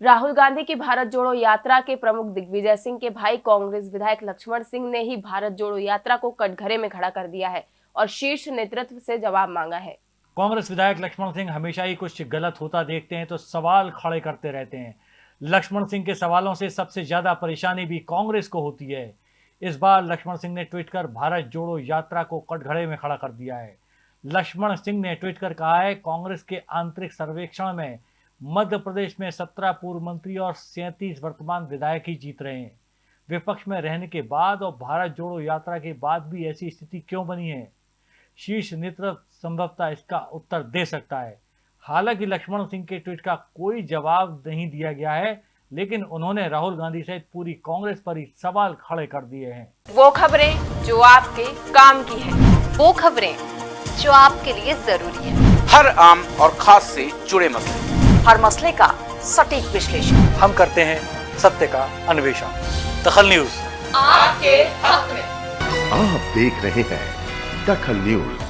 राहुल गांधी की भारत जोड़ो यात्रा के प्रमुख दिग्विजय सिंह के भाई कांग्रेस विधायक लक्ष्मण सिंह ने ही भारत जोड़ो यात्रा को कटघरे में खड़ा कर दिया है और शीर्ष नेतृत्व से जवाब मांगा है। कांग्रेस विधायक लक्ष्मण सिंह हमेशा ही कुछ गलत होता देखते हैं तो सवाल खड़े करते रहते हैं। लक्ष्मण सिंह के सवालों से सबसे ज़्यादा परेशानी भी कांग्रेस को होती है। इस बार लक्ष्मण सिंह ने ट्वीट कर भारत जोड़ो यात्रा को कटघरे में खड़ा कर दिया है। लक्ष्मण सिंह ने ट्वीट कर कहा है, कांग्रेस के आंतरिक सर्वेक्षण में मध्य प्रदेश में सत्रह पूर्व मंत्री और सैंतीस वर्तमान विधायक ही जीत रहे हैं। विपक्ष में रहने के बाद और भारत जोड़ो यात्रा के बाद भी ऐसी स्थिति क्यों बनी है? शीर्ष नेतृत्व संभवतः इसका उत्तर दे सकता है। हालाँकि लक्ष्मण सिंह के ट्वीट का कोई जवाब नहीं दिया गया है लेकिन उन्होंने राहुल गांधी सहित पूरी कांग्रेस पर ही सवाल खड़े कर दिए हैं। वो खबरें जो आपके काम की है। वो खबरें जो आपके लिए ज़रूरी है। हर आम और खास से जुड़े मसले। हर मसले का सटीक विश्लेषण। हम करते हैं सत्य का अन्वेषण। दखल न्यूज़। आपके हक में। आप देख रहे हैं दखल न्यूज़।